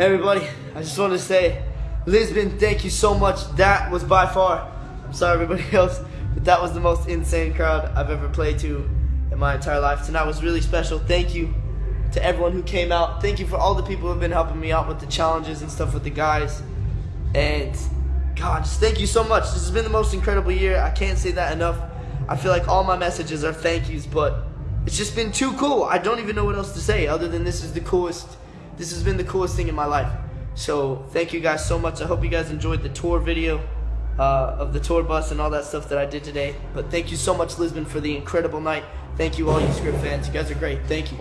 Everybody, I just want to say, Lisbon, thank you so much. That was by far, I'm sorry everybody else, but that was the most insane crowd I've ever played to in my entire life. Tonight was really special. Thank you to everyone who came out. Thank you for all the people who have been helping me out with the challenges and stuff with the guys. And God, just thank you so much. This has been the most incredible year. I can't say that enough. I feel like all my messages are thank yous, but it's just been too cool. I don't even know what else to say other than this is the coolest. This has been the coolest thing in my life. So thank you guys so much. I hope you guys enjoyed the tour video uh, of the tour bus and all that stuff that I did today. But thank you so much, Lisbon, for the incredible night. Thank you, all you script fans. You guys are great. Thank you.